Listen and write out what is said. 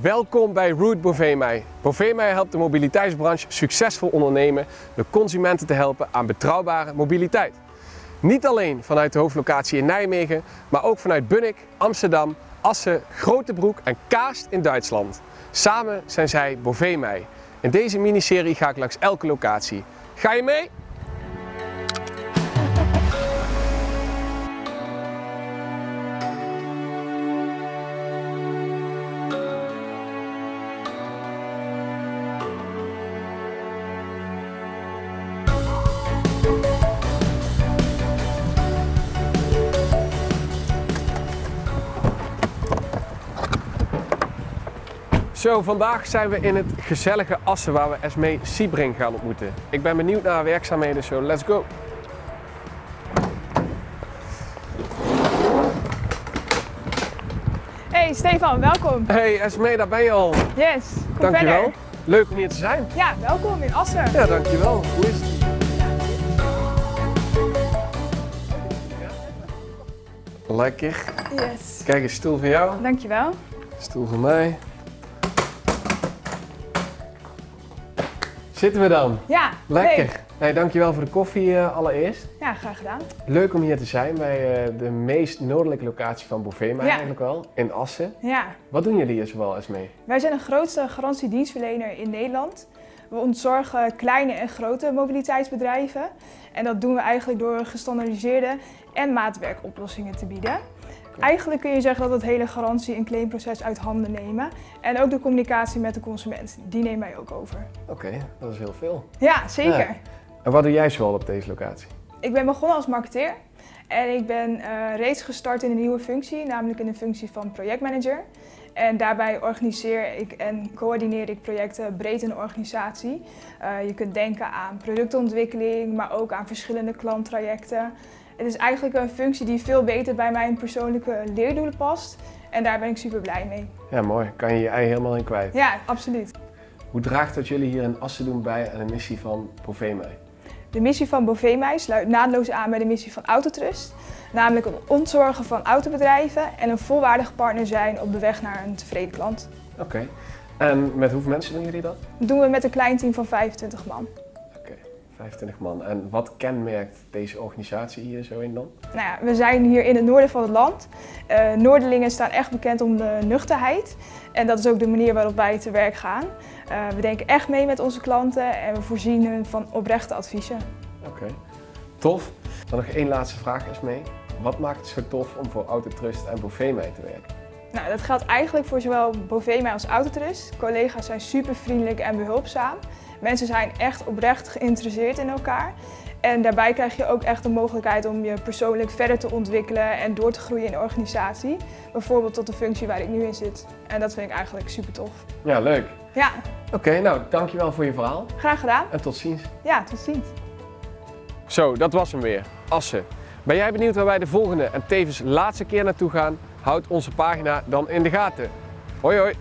Welkom bij Route Bovemei. Bovemei helpt de mobiliteitsbranche succesvol ondernemen door consumenten te helpen aan betrouwbare mobiliteit. Niet alleen vanuit de hoofdlocatie in Nijmegen, maar ook vanuit Bunnik, Amsterdam, Assen, Grotebroek en Kaast in Duitsland. Samen zijn zij Bovemei. In deze miniserie ga ik langs elke locatie. Ga je mee? Zo, vandaag zijn we in het gezellige Assen waar we Esmee Siebring gaan ontmoeten. Ik ben benieuwd naar haar werkzaamheden, zo let's go! Hey Stefan, welkom. Hey Esmee, daar ben je al. Yes, kom Dankjewel. verder. Leuk om hier te zijn. Ja, welkom in Assen. Ja, dankjewel. Hoe is het? Lekker. Yes. Kijk, een stoel voor jou, Dankjewel. stoel voor mij. Zitten we dan? Ja, Lekker. leuk. Hey, dankjewel voor de koffie eh, allereerst. Ja, graag gedaan. Leuk om hier te zijn bij eh, de meest noordelijke locatie van Bovema Ja. eigenlijk wel, in Assen. Ja, Wat doen jullie hier zoal eens mee? wij zijn de grootste garantiedienstverlener in Nederland. We ontzorgen kleine en grote mobiliteitsbedrijven. En dat doen we eigenlijk door gestandaardiseerde en maatwerkoplossingen te bieden. Eigenlijk kun je zeggen dat het hele garantie- en claimproces uit handen nemen. En ook de communicatie met de consument, die nemen wij ook over. Oké, dat is heel veel. Ja, zeker. Ja. En wat doe jij zoal op deze locatie? Ik ben begonnen als marketeer en ik ben eh, reeds gestart in een nieuwe functie, namelijk in de functie van projectmanager. En daarbij organiseer ik en coördineer ik projecten breed in de organisatie. Eh, je kunt denken aan productontwikkeling, maar ook aan verschillende klanttrajecten. Het is eigenlijk een functie die veel beter bij mijn persoonlijke leerdoelen past. En daar ben ik super blij mee. Ja, mooi. Kan je je ei helemaal in kwijt. Ja, absoluut. Hoe draagt dat jullie hier in Assen doen bij aan de missie van Bovema? De missie van Bovemij sluit naadloos aan bij de missie van Autotrust. Namelijk het ontzorgen van autobedrijven en een volwaardig partner zijn op de weg naar een tevreden klant. Oké. En met hoeveel mensen doen jullie dat? Dat doen we met een klein team van 25 man. Oké, 25 man. En wat kenmerkt deze organisatie hier zo in dan? Nou ja, we zijn hier in het noorden van het land. Eh, Noorderlingen staan echt bekend om de nuchterheid. En dat is ook de manier waarop wij te werk gaan. Eh, we denken echt mee met onze klanten en we voorzien hun van oprechte adviezen. Oké. Tof. Dan nog één laatste vraag eens mee. Wat maakt het zo tof om voor Autotrust en Bovema te werken? Nou, dat geldt eigenlijk voor zowel Bovema als Autotrust. Collega's zijn super vriendelijk en behulpzaam. Mensen zijn echt oprecht geïnteresseerd in elkaar. En daarbij krijg je ook echt de mogelijkheid om je persoonlijk verder te ontwikkelen en door te groeien in de organisatie. Bijvoorbeeld tot de functie waar ik nu in zit. En dat vind ik eigenlijk super tof. Ja, leuk. Ja, Oké, nou dankjewel voor je verhaal graag gedaan. en tot ziens. Ja, tot ziens. Zo, dat was hem weer. Assen. Ben jij benieuwd waar wij de volgende en tevens laatste keer naartoe gaan? Houd onze pagina dan in de gaten. Hoi hoi!